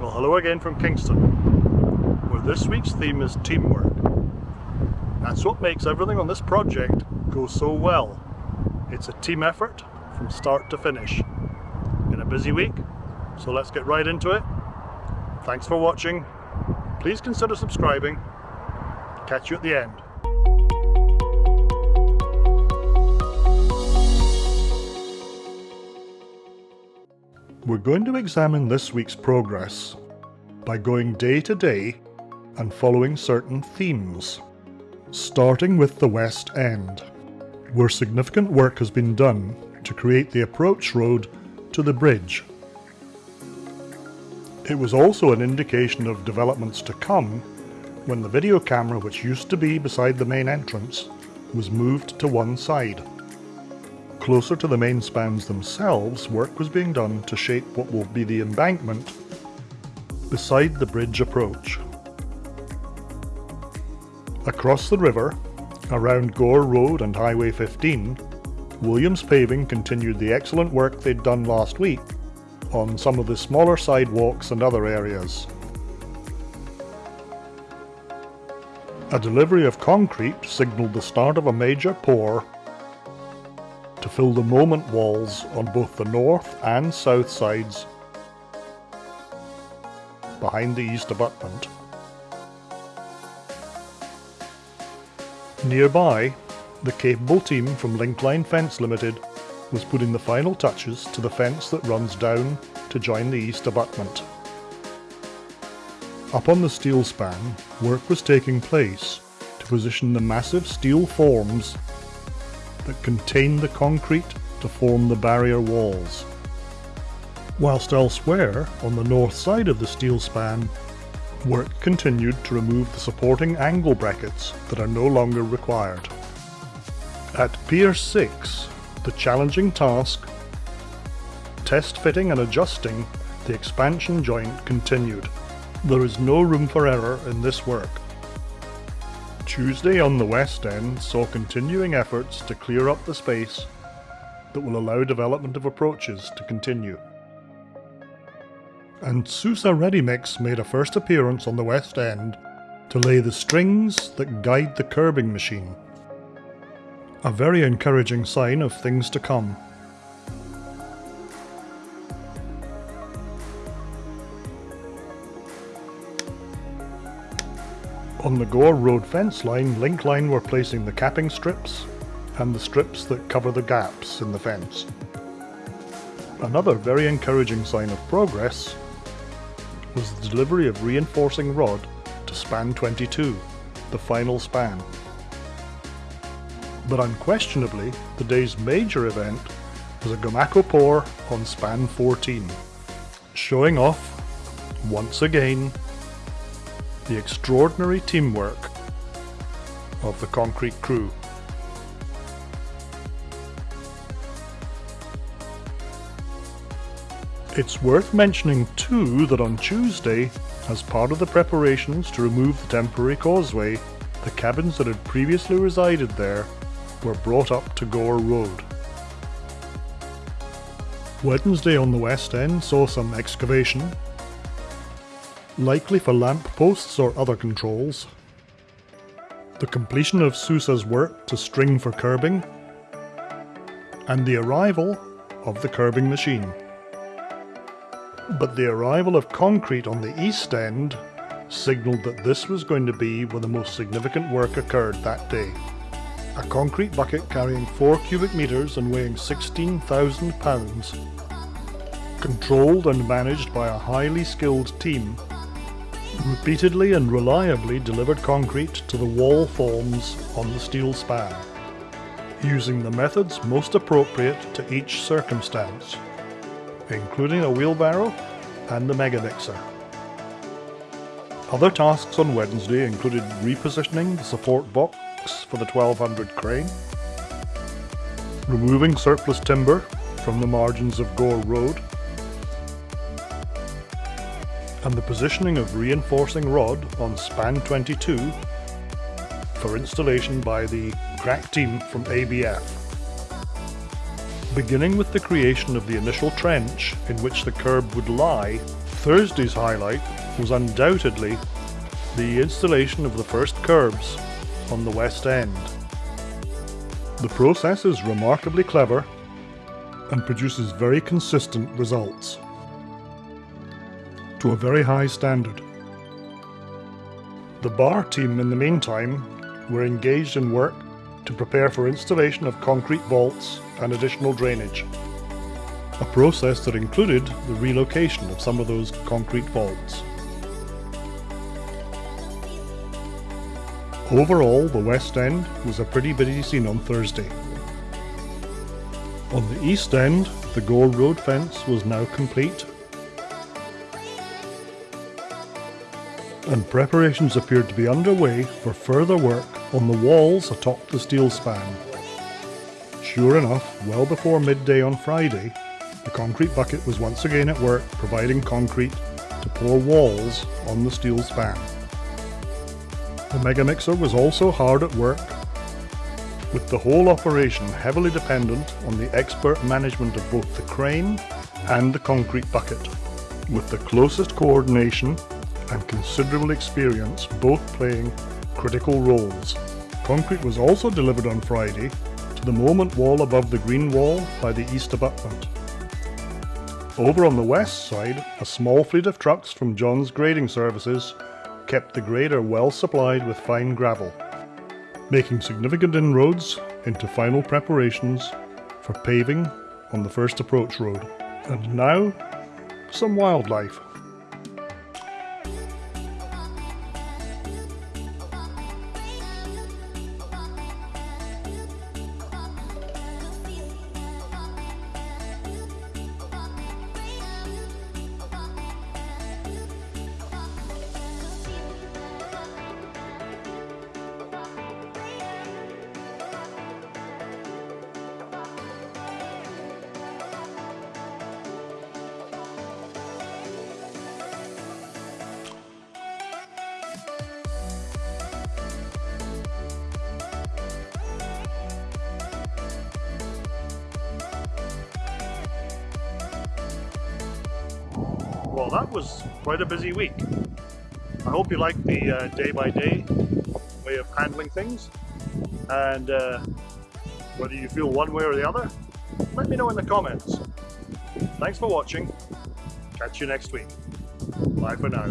Well, hello again from Kingston, where this week's theme is teamwork. That's what makes everything on this project go so well. It's a team effort from start to finish. Been a busy week, so let's get right into it. Thanks for watching. Please consider subscribing. Catch you at the end. We're going to examine this week's progress by going day to day and following certain themes, starting with the West End, where significant work has been done to create the approach road to the bridge. It was also an indication of developments to come when the video camera which used to be beside the main entrance was moved to one side. Closer to the main spans themselves, work was being done to shape what will be the embankment beside the bridge approach. Across the river, around Gore Road and Highway 15, Williams Paving continued the excellent work they'd done last week on some of the smaller sidewalks and other areas. A delivery of concrete signalled the start of a major pour fill the moment walls on both the north and south sides behind the east abutment. Nearby, the capable team from Linkline Fence Limited was putting the final touches to the fence that runs down to join the east abutment. Up on the steel span, work was taking place to position the massive steel forms that contain the concrete to form the barrier walls. Whilst elsewhere, on the north side of the steel span, work continued to remove the supporting angle brackets that are no longer required. At Pier 6, the challenging task, test fitting and adjusting the expansion joint continued. There is no room for error in this work. Tuesday on the West End saw continuing efforts to clear up the space that will allow development of approaches to continue. And Sousa Ready Mix made a first appearance on the West End to lay the strings that guide the curbing machine. A very encouraging sign of things to come. On the Gore Road fence line, Linkline were placing the capping strips and the strips that cover the gaps in the fence. Another very encouraging sign of progress was the delivery of reinforcing rod to span 22, the final span. But unquestionably, the day's major event was a Gomaco pour on span 14, showing off, once again, the extraordinary teamwork of the concrete crew. It's worth mentioning too that on Tuesday, as part of the preparations to remove the temporary causeway, the cabins that had previously resided there were brought up to Gore Road. Wednesday on the West End saw some excavation likely for lamp posts or other controls. The completion of Sousa's work to string for curbing, and the arrival of the curbing machine. But the arrival of concrete on the east end signalled that this was going to be where the most significant work occurred that day. A concrete bucket carrying 4 cubic metres and weighing 16,000 pounds, controlled and managed by a highly skilled team repeatedly and reliably delivered concrete to the wall forms on the steel span, using the methods most appropriate to each circumstance, including a wheelbarrow and the megamixer. Other tasks on Wednesday included repositioning the support box for the 1200 crane, removing surplus timber from the margins of Gore Road, and the positioning of reinforcing rod on span 22 for installation by the crack team from ABF. Beginning with the creation of the initial trench in which the curb would lie Thursday's highlight was undoubtedly the installation of the first curbs on the West End. The process is remarkably clever and produces very consistent results to a very high standard. The bar team in the meantime were engaged in work to prepare for installation of concrete vaults and additional drainage, a process that included the relocation of some of those concrete vaults. Overall, the West End was a pretty busy scene on Thursday. On the East End, the Gore Road fence was now complete and preparations appeared to be underway for further work on the walls atop the steel span. Sure enough, well before midday on Friday, the concrete bucket was once again at work providing concrete to pour walls on the steel span. The Megamixer was also hard at work, with the whole operation heavily dependent on the expert management of both the crane and the concrete bucket, with the closest coordination and considerable experience both playing critical roles. Concrete was also delivered on Friday to the moment wall above the green wall by the east abutment. Over on the west side, a small fleet of trucks from John's Grading Services kept the grader well supplied with fine gravel, making significant inroads into final preparations for paving on the first approach road. And now, some wildlife. Well, that was quite a busy week. I hope you like the uh, day-by-day -day way of handling things. And uh, whether you feel one way or the other, let me know in the comments. Thanks for watching. Catch you next week. Bye for now.